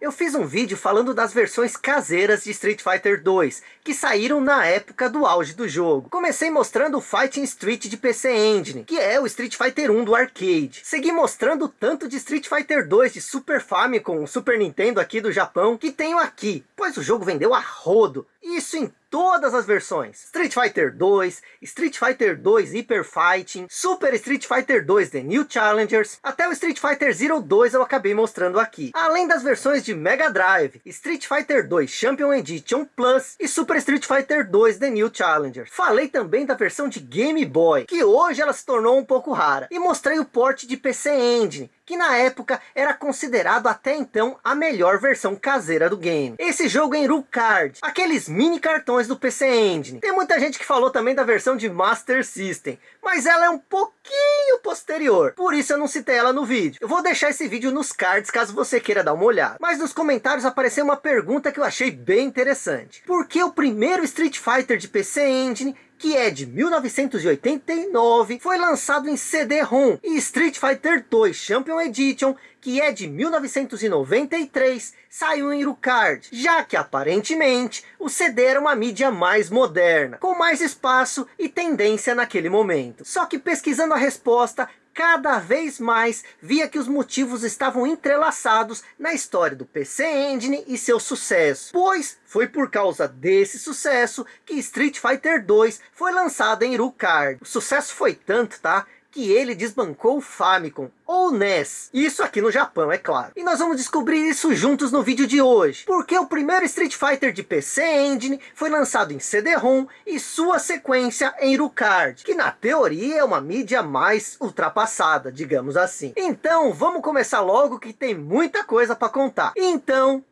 Eu fiz um vídeo falando das versões caseiras de Street Fighter 2, que saíram na época do auge do jogo. Comecei mostrando o Fighting Street de PC Engine, que é o Street Fighter 1 do arcade. Segui mostrando tanto de Street Fighter 2 de Super Famicom, Super Nintendo aqui do Japão, que tenho aqui, pois o jogo vendeu a rodo. Isso em todas as versões. Street Fighter 2, Street Fighter 2 Hyper Fighting, Super Street Fighter 2 The New Challengers, até o Street Fighter Zero 2 eu acabei mostrando aqui. Além das versões de Mega Drive, Street Fighter 2 Champion Edition Plus e Super Street Fighter 2 The New Challengers. Falei também da versão de Game Boy, que hoje ela se tornou um pouco rara. E mostrei o port de PC Engine, que na época era considerado até então a melhor versão caseira do game. Esse jogo em Card, aqueles mini cartões do PC Engine. Tem muita gente que falou também da versão de Master System, mas ela é um pouquinho posterior, por isso eu não citei ela no vídeo. Eu vou deixar esse vídeo nos cards caso você queira dar uma olhada. Mas nos comentários apareceu uma pergunta que eu achei bem interessante. Por que o primeiro Street Fighter de PC Engine que é de 1989, foi lançado em CD-ROM, e Street Fighter 2 Champion Edition, que é de 1993, saiu em Rucard, já que aparentemente o CD era uma mídia mais moderna, com mais espaço e tendência naquele momento. Só que pesquisando a resposta, cada vez mais via que os motivos estavam entrelaçados na história do PC Engine e seu sucesso. Pois foi por causa desse sucesso que Street Fighter 2 foi lançado em Rucard. O sucesso foi tanto, tá? Que ele desbancou o Famicom, ou NES. Isso aqui no Japão, é claro. E nós vamos descobrir isso juntos no vídeo de hoje. Porque o primeiro Street Fighter de PC Engine foi lançado em CD-ROM e sua sequência em Rucard, que na teoria é uma mídia mais ultrapassada, digamos assim. Então, vamos começar logo que tem muita coisa para contar. Então...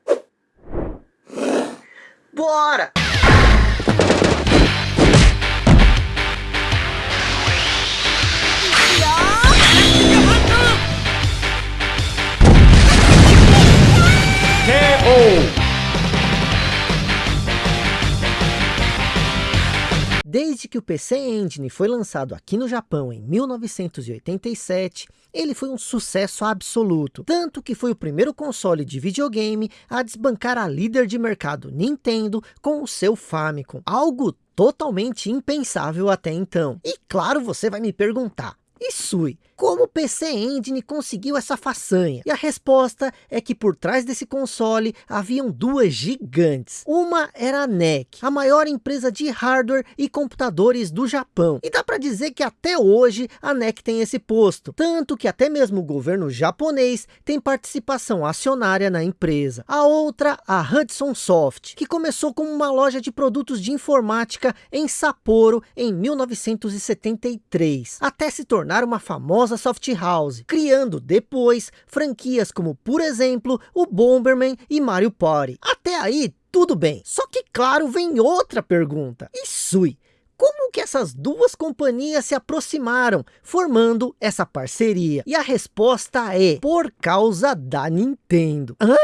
Bora! Desde que o PC Engine foi lançado aqui no Japão em 1987, ele foi um sucesso absoluto. Tanto que foi o primeiro console de videogame a desbancar a líder de mercado Nintendo com o seu Famicom. Algo totalmente impensável até então. E claro, você vai me perguntar, e Sui, como o PC Engine conseguiu essa façanha? E a resposta é que por trás desse console haviam duas gigantes. Uma era a NEC, a maior empresa de hardware e computadores do Japão. E dá para dizer que até hoje a NEC tem esse posto. Tanto que até mesmo o governo japonês tem participação acionária na empresa. A outra, a Hudson Soft, que começou como uma loja de produtos de informática em Sapporo em 1973. Até se tornar uma famosa famosa soft house, criando depois franquias como, por exemplo, o Bomberman e Mario Party. Até aí, tudo bem. Só que, claro, vem outra pergunta. E Sui, como que essas duas companhias se aproximaram, formando essa parceria? E a resposta é, por causa da Nintendo. Hã?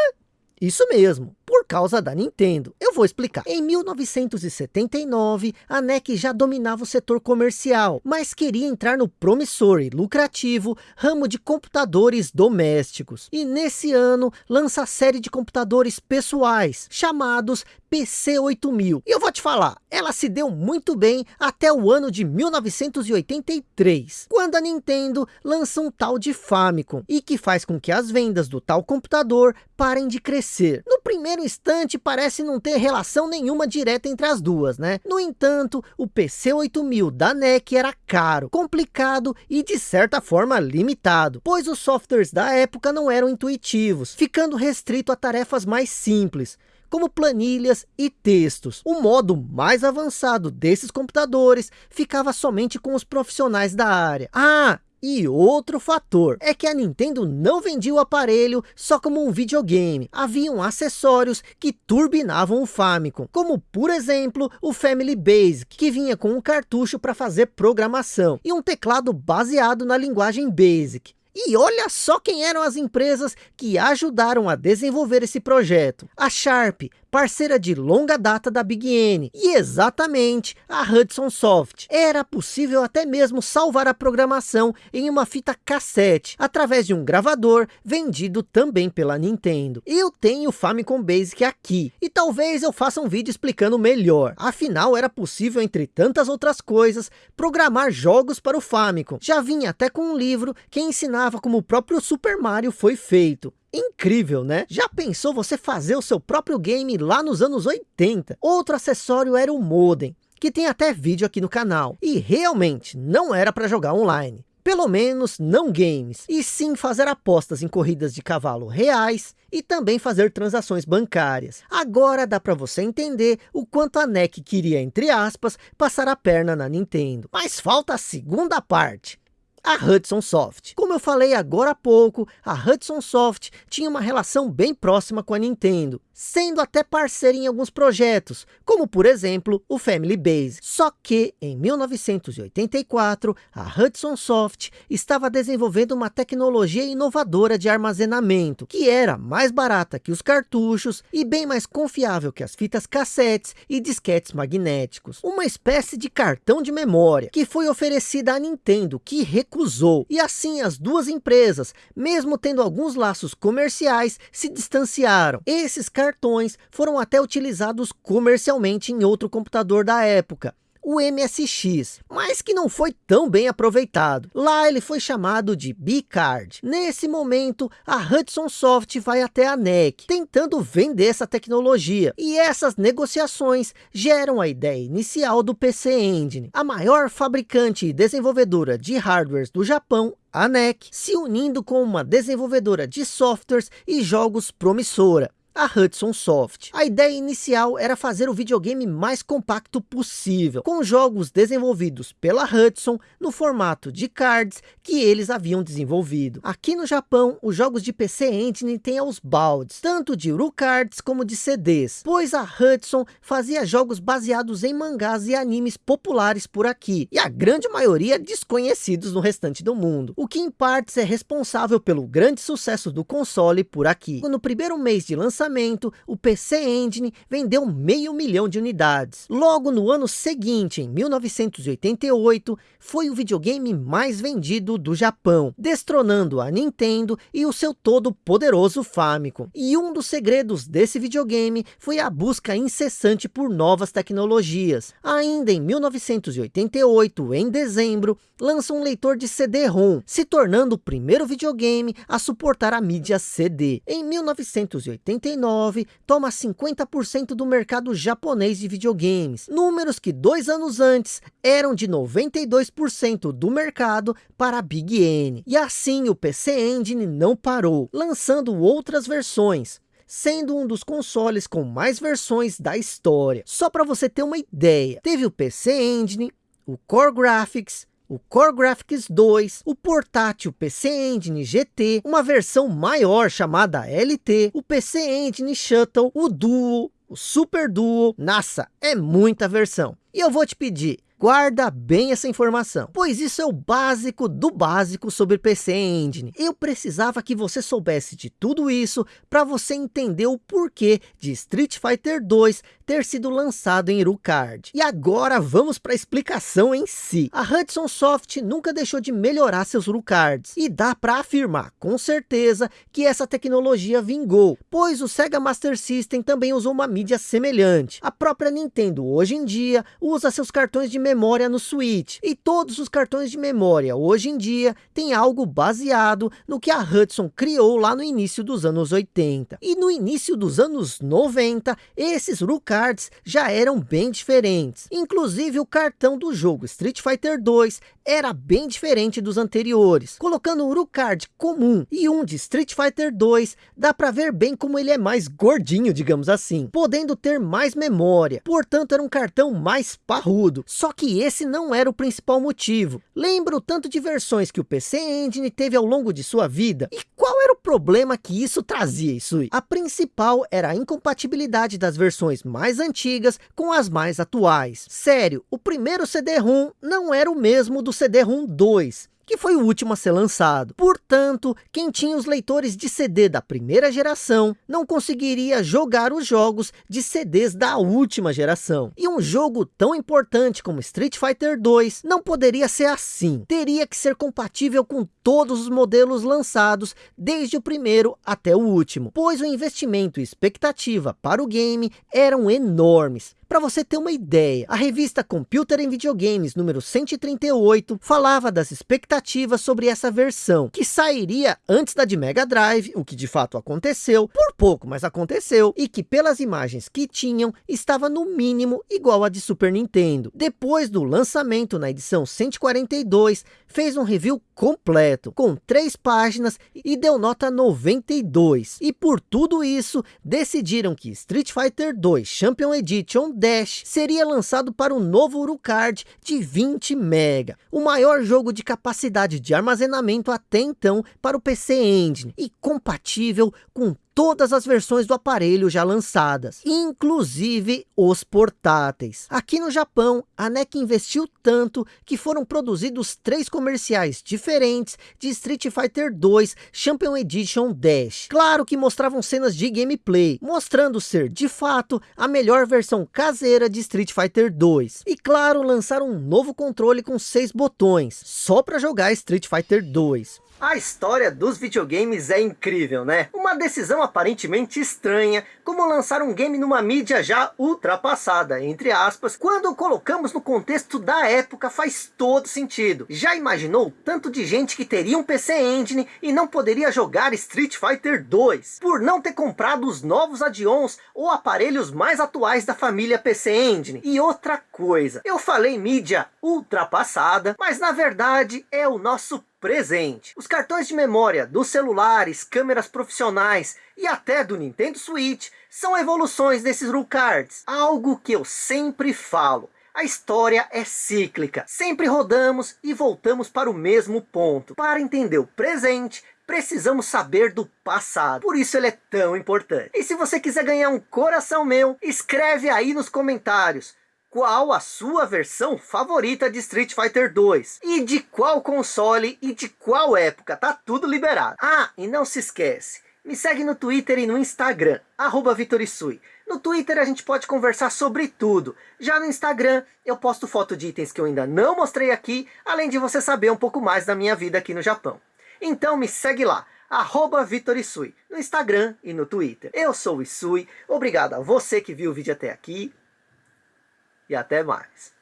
Isso mesmo, por causa da Nintendo. Eu vou explicar. Em 1979, a NEC já dominava o setor comercial, mas queria entrar no promissor e lucrativo ramo de computadores domésticos. E nesse ano, lança a série de computadores pessoais, chamados PC8000. E eu vou te falar, ela se deu muito bem até o ano de 1983, quando a Nintendo lança um tal de Famicom, e que faz com que as vendas do tal computador parem de crescer. No primeiro instante parece não ter relação nenhuma direta entre as duas, né? No entanto, o PC8000 da NEC era caro, complicado e de certa forma limitado, pois os softwares da época não eram intuitivos, ficando restrito a tarefas mais simples, como planilhas e textos. O modo mais avançado desses computadores ficava somente com os profissionais da área. Ah, e outro fator é que a Nintendo não vendia o aparelho só como um videogame. Haviam acessórios que turbinavam o Famicom, como por exemplo o Family Basic, que vinha com um cartucho para fazer programação, e um teclado baseado na linguagem Basic. E olha só quem eram as empresas que ajudaram a desenvolver esse projeto. A Sharp, parceira de longa data da Big N, e exatamente a Hudson Soft. Era possível até mesmo salvar a programação em uma fita cassete, através de um gravador vendido também pela Nintendo. Eu tenho o Famicom Basic aqui, e talvez eu faça um vídeo explicando melhor. Afinal, era possível, entre tantas outras coisas, programar jogos para o Famicom. Já vinha até com um livro que ensinava como o próprio Super Mario foi feito. Incrível, né? Já pensou você fazer o seu próprio game lá nos anos 80? Outro acessório era o modem, que tem até vídeo aqui no canal. E realmente não era para jogar online. Pelo menos não games, e sim fazer apostas em corridas de cavalo reais e também fazer transações bancárias. Agora dá para você entender o quanto a NEC queria, entre aspas, passar a perna na Nintendo. Mas falta a segunda parte a Hudson Soft. Como eu falei agora há pouco, a Hudson Soft tinha uma relação bem próxima com a Nintendo, sendo até parceira em alguns projetos, como por exemplo o Family Base. Só que em 1984, a Hudson Soft estava desenvolvendo uma tecnologia inovadora de armazenamento, que era mais barata que os cartuchos e bem mais confiável que as fitas cassetes e disquetes magnéticos. Uma espécie de cartão de memória, que foi oferecida à Nintendo, que recusou. E assim as duas empresas, mesmo tendo alguns laços comerciais, se distanciaram. Esses cartões foram até utilizados comercialmente em outro computador da época o MSX, mas que não foi tão bem aproveitado. Lá ele foi chamado de B-Card. Nesse momento, a Hudson Soft vai até a NEC, tentando vender essa tecnologia. E essas negociações geram a ideia inicial do PC Engine, a maior fabricante e desenvolvedora de hardwares do Japão a NEC, se unindo com uma desenvolvedora de softwares e jogos promissora a Hudson Soft. A ideia inicial era fazer o videogame mais compacto possível, com jogos desenvolvidos pela Hudson no formato de cards que eles haviam desenvolvido. Aqui no Japão, os jogos de PC Engine têm aos baldes, tanto de cards como de CDs, pois a Hudson fazia jogos baseados em mangás e animes populares por aqui, e a grande maioria desconhecidos no restante do mundo, o que em partes é responsável pelo grande sucesso do console por aqui. No primeiro mês de lançamento, lançamento, o PC Engine vendeu meio milhão de unidades. Logo no ano seguinte, em 1988, foi o videogame mais vendido do Japão, destronando a Nintendo e o seu todo poderoso Famicom. E um dos segredos desse videogame foi a busca incessante por novas tecnologias. Ainda em 1988, em dezembro, lança um leitor de CD-ROM, se tornando o primeiro videogame a suportar a mídia CD. Em 1989, 2009, toma 50% do mercado japonês de videogames, números que dois anos antes eram de 92% do mercado para a Big N. E assim o PC Engine não parou, lançando outras versões, sendo um dos consoles com mais versões da história. Só para você ter uma ideia, teve o PC Engine, o Core Graphics, o Core Graphics 2, o portátil PC Engine GT, uma versão maior chamada LT, o PC Engine Shuttle, o Duo, o Super Duo, nossa, é muita versão. E eu vou te pedir, Guarda bem essa informação, pois isso é o básico do básico sobre PC Engine. Eu precisava que você soubesse de tudo isso para você entender o porquê de Street Fighter 2 ter sido lançado em Rucard. E agora vamos para a explicação em si. A Hudson Soft nunca deixou de melhorar seus Rucards e dá para afirmar com certeza que essa tecnologia vingou, pois o Sega Master System também usou uma mídia semelhante. A própria Nintendo hoje em dia usa seus cartões de memória no Switch. E todos os cartões de memória hoje em dia têm algo baseado no que a Hudson criou lá no início dos anos 80. E no início dos anos 90, esses RU-Cards já eram bem diferentes. Inclusive o cartão do jogo Street Fighter 2 era bem diferente dos anteriores. Colocando um RU-Card comum e um de Street Fighter 2, dá para ver bem como ele é mais gordinho, digamos assim. Podendo ter mais memória. Portanto, era um cartão mais parrudo. Só que esse não era o principal motivo. Lembra o tanto de versões que o PC Engine teve ao longo de sua vida? E qual era o problema que isso trazia, Isui? A principal era a incompatibilidade das versões mais antigas com as mais atuais. Sério, o primeiro CD-ROM não era o mesmo do CD-ROM 2 que foi o último a ser lançado. Portanto, quem tinha os leitores de CD da primeira geração, não conseguiria jogar os jogos de CDs da última geração. E um jogo tão importante como Street Fighter 2 não poderia ser assim. Teria que ser compatível com todos os modelos lançados, desde o primeiro até o último, pois o investimento e expectativa para o game eram enormes. Para você ter uma ideia, a revista Computer em Videogames número 138 falava das expectativas sobre essa versão, que sairia antes da de Mega Drive, o que de fato aconteceu, por pouco, mas aconteceu, e que pelas imagens que tinham, estava no mínimo igual a de Super Nintendo. Depois do lançamento na edição 142, fez um review completo, com três páginas e deu nota 92. E por tudo isso, decidiram que Street Fighter 2 Champion Edition Dash seria lançado para o novo Urucard de 20 MB, o maior jogo de capacidade de armazenamento até então para o PC Engine e compatível com todas as versões do aparelho já lançadas, inclusive os portáteis. Aqui no Japão, a NEC investiu tanto que foram produzidos três comerciais diferentes de Street Fighter 2 Champion Edition Dash. Claro que mostravam cenas de gameplay, mostrando ser de fato a melhor versão caseira de Street Fighter 2. E claro, lançaram um novo controle com seis botões, só para jogar Street Fighter 2. A história dos videogames é incrível, né? Uma decisão aparentemente estranha, como lançar um game numa mídia já ultrapassada, entre aspas, quando colocamos no contexto da época faz todo sentido. Já imaginou tanto de gente que teria um PC Engine e não poderia jogar Street Fighter 2, por não ter comprado os novos add-ons ou aparelhos mais atuais da família PC Engine? E outra coisa, eu falei mídia ultrapassada, mas na verdade é o nosso presente. Os cartões de memória dos celulares, câmeras profissionais e até do Nintendo Switch são evoluções desses rule cards. Algo que eu sempre falo. A história é cíclica. Sempre rodamos e voltamos para o mesmo ponto. Para entender o presente, precisamos saber do passado. Por isso ele é tão importante. E se você quiser ganhar um coração meu, escreve aí nos comentários qual a sua versão favorita de Street Fighter 2 e de qual console e de qual época, tá tudo liberado. Ah, e não se esquece, me segue no Twitter e no Instagram, Vitorisui. No Twitter a gente pode conversar sobre tudo. Já no Instagram eu posto foto de itens que eu ainda não mostrei aqui, além de você saber um pouco mais da minha vida aqui no Japão. Então me segue lá, arroba Vitorisui, no Instagram e no Twitter. Eu sou o Isui, obrigado a você que viu o vídeo até aqui, e até mais.